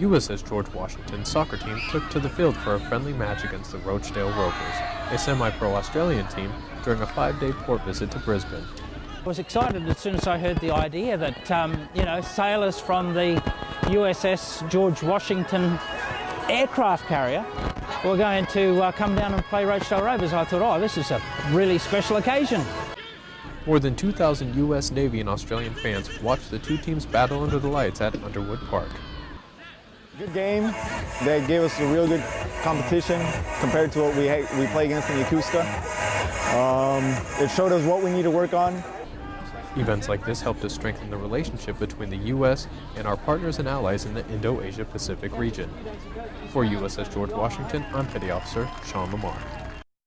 USS George Washington soccer team took to the field for a friendly match against the Rochedale Rovers, a semi-pro Australian team, during a five-day port visit to Brisbane. I was excited as soon as I heard the idea that, um, you know, sailors from the USS George Washington aircraft carrier were going to uh, come down and play Rochedale Rovers. I thought, oh, this is a really special occasion. More than 2,000 U.S. Navy and Australian fans watched the two teams battle under the lights at Underwood Park. Good game. They gave us a real good competition compared to what we we play against in Yokosuka. Um, it showed us what we need to work on. Events like this help to strengthen the relationship between the U.S. and our partners and allies in the Indo-Asia Pacific region. For USS George Washington, I'm Petty Officer Sean Lamar.